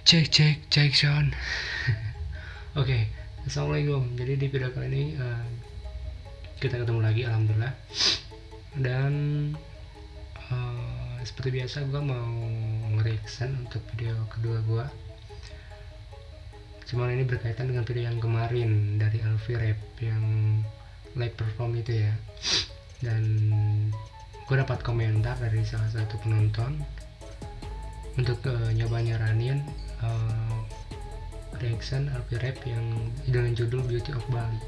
cek cek cek sound oke assalamualaikum. Jadi di video kali ini uh, kita ketemu lagi alhamdulillah. Dan uh, seperti biasa gue mau nge-reaction untuk video kedua gue cuman ini berkaitan dengan video yang kemarin dari Alfi Rap yang live perform itu ya. Dan gue dapat komentar dari salah satu penonton untuk uh, nyoba nyaranin uh, reaction Alfi Rap yang dengan judul Beauty of Bali.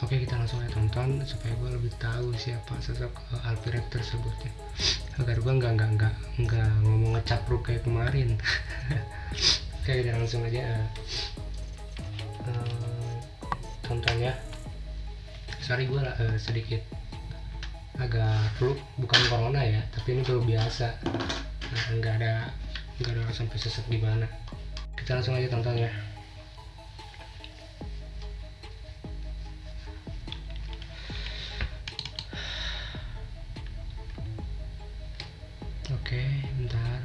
Oke kita langsung aja tonton supaya gue lebih tahu siapa sosok uh, Alfi Rap tersebut ya. Agar gue nggak nggak nggak nggak ngomong ngecapruk kayak kemarin. Oke kita langsung aja uh, tonton ya. Sorry gue uh, sedikit agak flu bukan corona ya tapi ini flu biasa. Nggak ada nggak ada sampai sesak gimana kita langsung aja tonton ya. Oke bentar.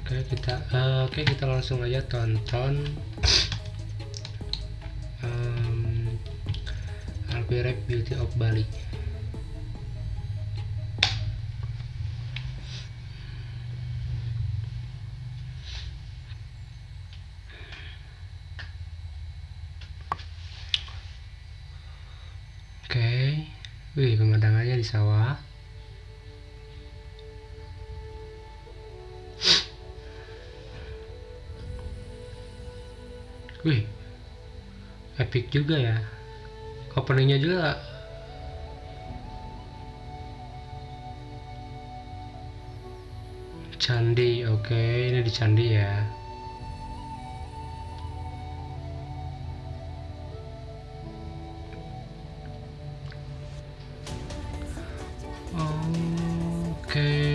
Oke kita uh, oke kita langsung aja tonton Alpirep Beauty of Bali Oke, wih pemandangannya di sawah. Wih, epic juga ya. Openingnya juga candi. Oke, ini di candi ya. Oke.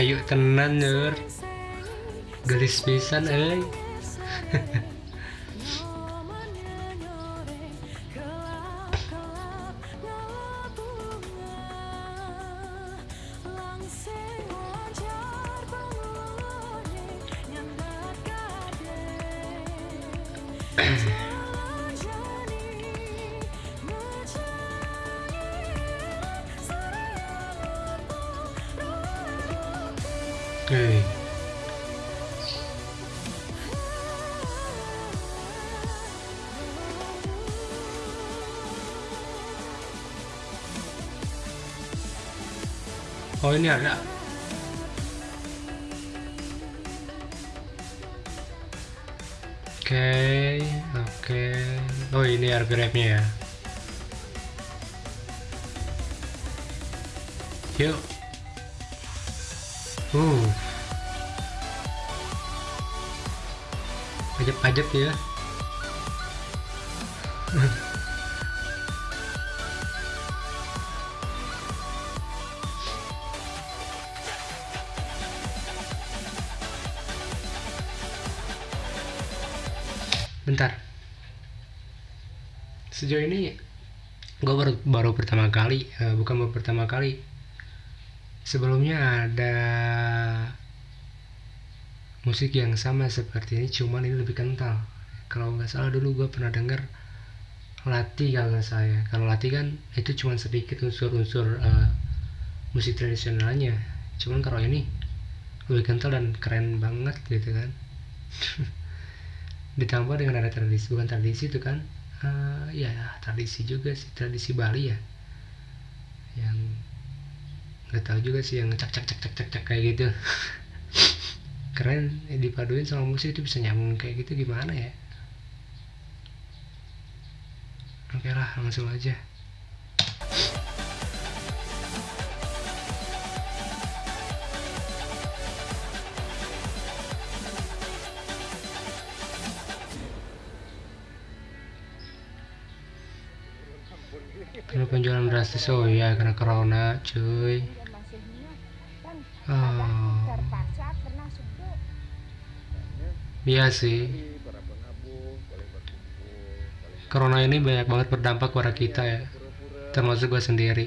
Ayo tenan nur. Gelis pisan euy Oke. Oh ini ada. Oke, oke. Oh ini airgrabnya ya. Yuk. Uh. Ajab-ajab ya. Bentar. Sejauh ini gue baru baru pertama kali, uh, bukan baru pertama kali. Sebelumnya ada musik yang sama seperti ini, cuman ini lebih kental. Kalau nggak salah dulu gue pernah denger Lati kalau nggak salah ya. Kalau Lati kan itu cuma sedikit unsur-unsur uh, musik tradisionalnya. Cuman kalau ini lebih kental dan keren banget gitu kan. Ditambah dengan ada tradisi, bukan tradisi itu kan. Uh, ya tradisi juga sih, tradisi Bali ya. Yang nggak tahu juga sih yang cak cak cak cak cak cak kayak gitu. Keren dipaduin sama musik itu bisa nyambung kayak gitu gimana ya? Oke lah langsung aja. Karena penjualan drastis oh ya karena corona cuy. Oh. Iya sih. Corona ini banyak banget berdampak kepada kita ya. Termasuk gue sendiri.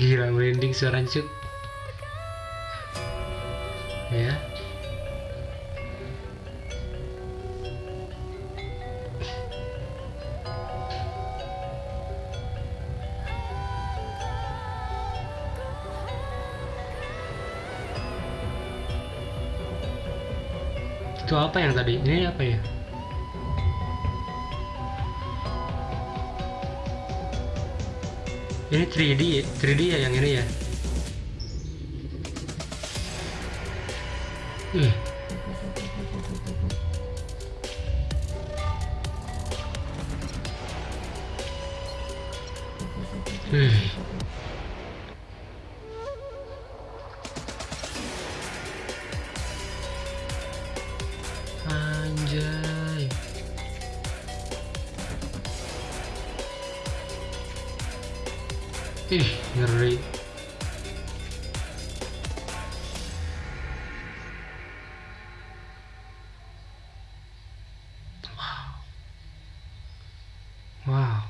Gila merinding suara cuk Itu apa yang tadi? Ini apa ya? Ini 3D, ya? 3D ya yang ini ya? Ih. Anjay. Ih, ngeri. Wow. Wow.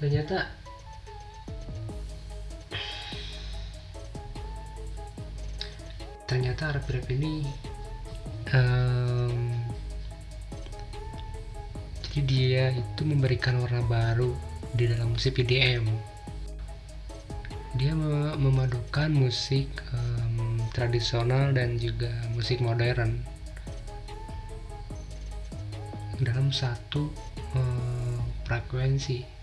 Ternyata ternyata rap-rap ini em, jadi dia itu memberikan warna baru di dalam musik EDM dia me- memadukan musik em, tradisional dan juga musik modern. Dalam satu eh, frekuensi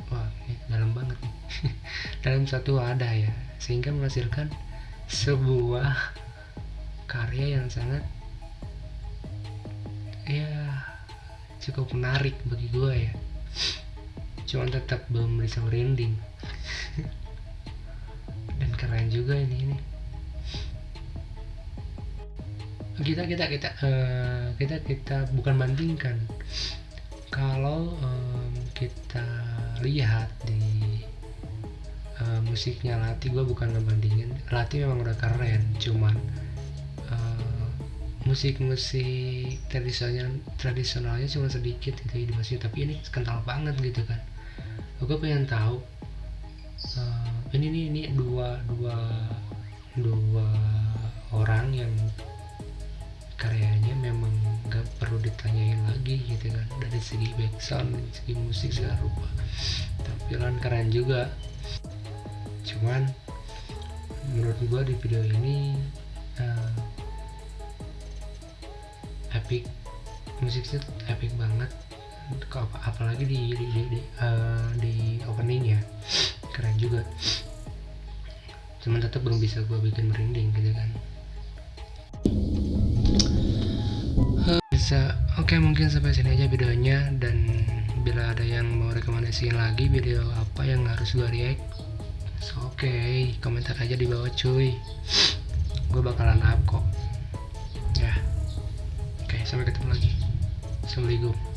dalam banget nih. Dalam satu wadah ya sehingga menghasilkan sebuah karya yang sangat ya cukup menarik bagi gue ya. Cuman tetap belum bisa merinding. Dan keren juga ini ini. Kita kita kita eh, kita kita bukan bandingkan. Kalau em, kita lihat di musiknya. Lati gue bukan ngebandingin. Lati memang udah keren cuman eh, musik-musik tradisional tradisionalnya cuma sedikit gitu di musik tapi ini kental banget gitu kan. Gue pengen tahu eh, ini nih ini dua dua dua orang yang karyanya memang gak perlu ditanyain lagi gitu kan. Dari segi background segi musik segala rupa. Tampilan keren juga cuman menurut gua di video ini eh, epic musiknya epic banget. Apalagi di di, di, di, eh, di opening ya. Keren juga. Cuman tetap belum bisa gue bikin merinding gitu kan. Bisa oke mungkin sampai sini aja videonya. Dan bila ada yang mau rekomendasiin lagi video apa yang harus gue react oke. Komentar aja di bawah cuy. Gue bakalan up kok. Ya. Oke sampai ketemu lagi. Assalamualaikum